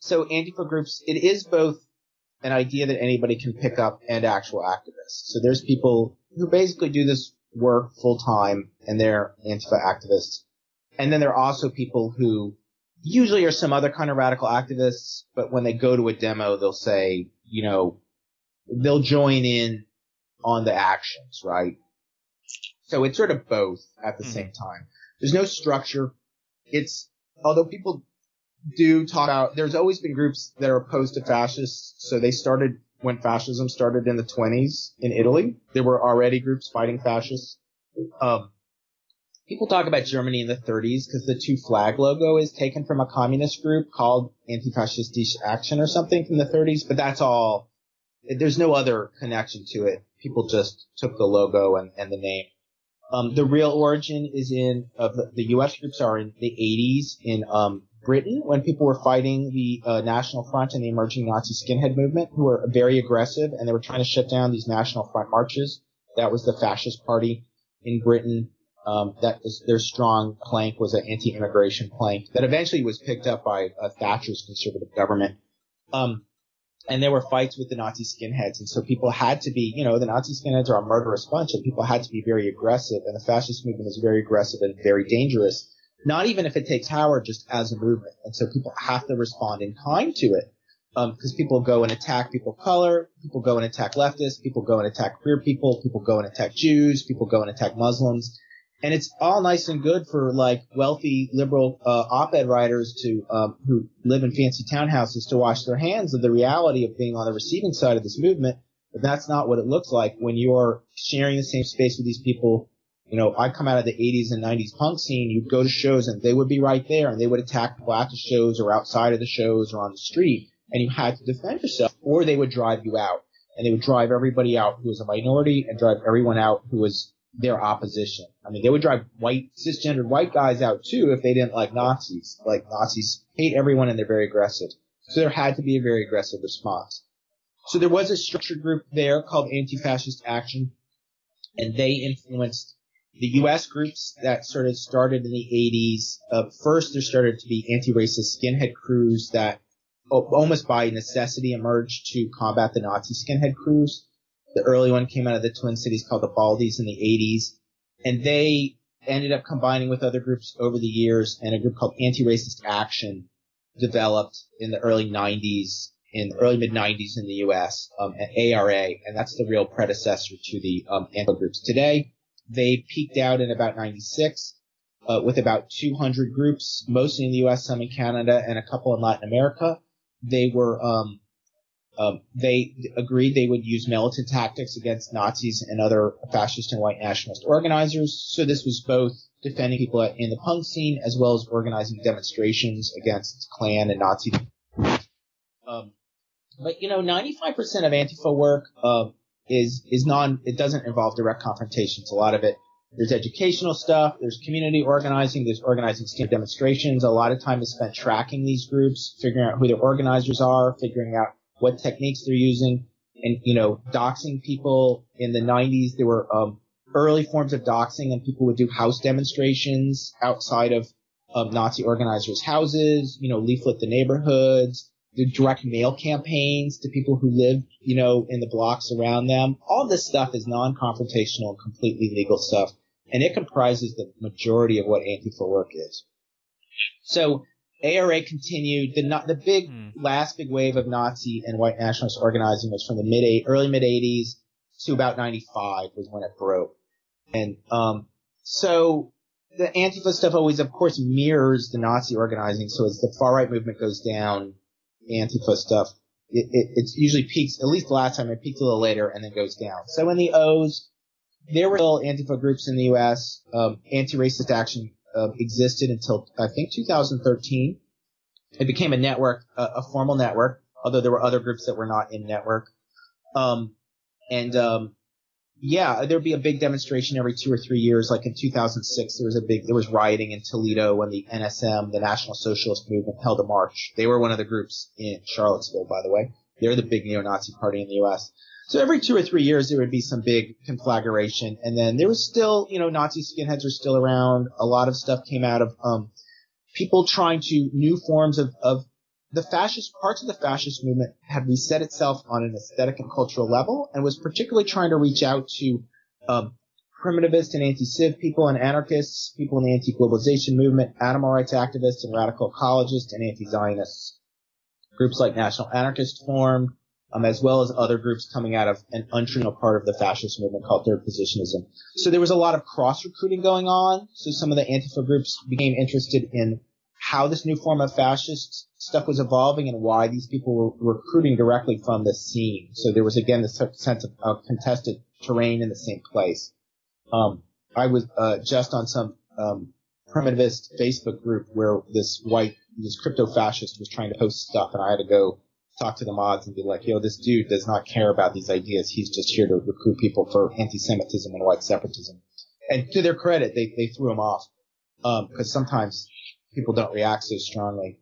so Antifa groups, it is both an idea that anybody can pick up and actual activists. So there's people who basically do this work full time and they're Antifa activists. And then there are also people who usually are some other kind of radical activists, but when they go to a demo, they'll say, you know, they'll join in on the actions, right? So it's sort of both at the mm-hmm. same time. There's no structure. It's, although people do talk about, there's always been groups that are opposed to fascists. So they started when fascism started in the 20s in Italy. There were already groups fighting fascists. Um, people talk about Germany in the 30s because the two flag logo is taken from a communist group called Antifaschistische Action or something from the 30s, but that's all. There's no other connection to it. People just took the logo and, and the name. Um, the real origin is in of the, the, U.S. groups are in the 80s in um, Britain when people were fighting the uh, National Front and the emerging Nazi skinhead movement, who were very aggressive and they were trying to shut down these National Front marches. That was the fascist party in Britain. Um, that their strong plank was an anti-immigration plank that eventually was picked up by uh, Thatcher's conservative government. Um, and there were fights with the Nazi skinheads, and so people had to be, you know, the Nazi skinheads are a murderous bunch, and people had to be very aggressive, and the fascist movement is very aggressive and very dangerous not even if it takes power, just as a movement. And so people have to respond in kind to it. because um, people go and attack people of color, people go and attack leftists, people go and attack queer people, people go and attack Jews, people go and attack Muslims. And it's all nice and good for like wealthy liberal uh, op-ed writers to um, who live in fancy townhouses to wash their hands of the reality of being on the receiving side of this movement. But that's not what it looks like when you're sharing the same space with these people you know, I come out of the 80s and 90s punk scene, you'd go to shows and they would be right there and they would attack people at the shows or outside of the shows or on the street and you had to defend yourself or they would drive you out and they would drive everybody out who was a minority and drive everyone out who was their opposition. I mean, they would drive white, cisgendered white guys out too if they didn't like Nazis. Like Nazis hate everyone and they're very aggressive. So there had to be a very aggressive response. So there was a structured group there called Anti-Fascist Action and they influenced the U.S. groups that sort of started in the 80s, uh, first there started to be anti-racist skinhead crews that almost by necessity emerged to combat the Nazi skinhead crews. The early one came out of the Twin Cities called the Baldies in the 80s, and they ended up combining with other groups over the years, and a group called Anti-Racist Action developed in the early 90s, in the early mid 90s in the U.S. Um, at ARA, and that's the real predecessor to the um, anti groups today. They peaked out in about 96 uh, with about 200 groups, mostly in the U.S., some in Canada, and a couple in Latin America. They were um, um, they agreed they would use militant tactics against Nazis and other fascist and white nationalist organizers. So this was both defending people in the punk scene as well as organizing demonstrations against Klan and Nazi. Um, but you know, 95% of Antifa work uh, is is non it doesn't involve direct confrontations. A lot of it there's educational stuff, there's community organizing, there's organizing demonstrations. A lot of time is spent tracking these groups, figuring out who their organizers are, figuring out what techniques they're using, and you know, doxing people. In the 90s, there were um, early forms of doxing, and people would do house demonstrations outside of um, Nazi organizers' houses. You know, leaflet the neighborhoods the direct mail campaigns to people who live, you know, in the blocks around them. All this stuff is non-confrontational, completely legal stuff, and it comprises the majority of what Antifa work is. So ARA continued. The the big hmm. last big wave of Nazi and white nationalist organizing was from the mid early mid 80s to about 95 was when it broke, and um, so the Antifa stuff always, of course, mirrors the Nazi organizing. So as the far right movement goes down, Antifa stuff, it, it, usually peaks, at least last time it peaked a little later and then goes down. So in the O's, there were still Antifa groups in the U.S. Um, anti-racist action uh, existed until I think 2013. It became a network, a, a, formal network, although there were other groups that were not in network. Um, and um, yeah, there'd be a big demonstration every two or three years. Like in 2006, there was a big, there was rioting in Toledo when the NSM, the National Socialist Movement, held a march. They were one of the groups in Charlottesville, by the way. They're the big neo-Nazi party in the U.S. So every two or three years, there would be some big conflagration. And then there was still, you know, Nazi skinheads are still around. A lot of stuff came out of, um, people trying to new forms of, of the fascist parts of the fascist movement had reset itself on an aesthetic and cultural level and was particularly trying to reach out to um, primitivist and anti-civ people and anarchists, people in the anti-globalization movement, animal rights activists and radical ecologists and anti-Zionists. Groups like National Anarchist formed, um, as well as other groups coming out of an untraditional part of the fascist movement called third positionism. So there was a lot of cross recruiting going on. So some of the Antifa groups became interested in how this new form of fascist stuff was evolving and why these people were recruiting directly from the scene. So there was again this sense of contested terrain in the same place. Um, I was uh, just on some um, primitivist Facebook group where this white, this crypto fascist was trying to post stuff, and I had to go talk to the mods and be like, "Yo, this dude does not care about these ideas. He's just here to recruit people for anti-Semitism and white separatism." And to their credit, they they threw him off because um, sometimes people don't react so strongly.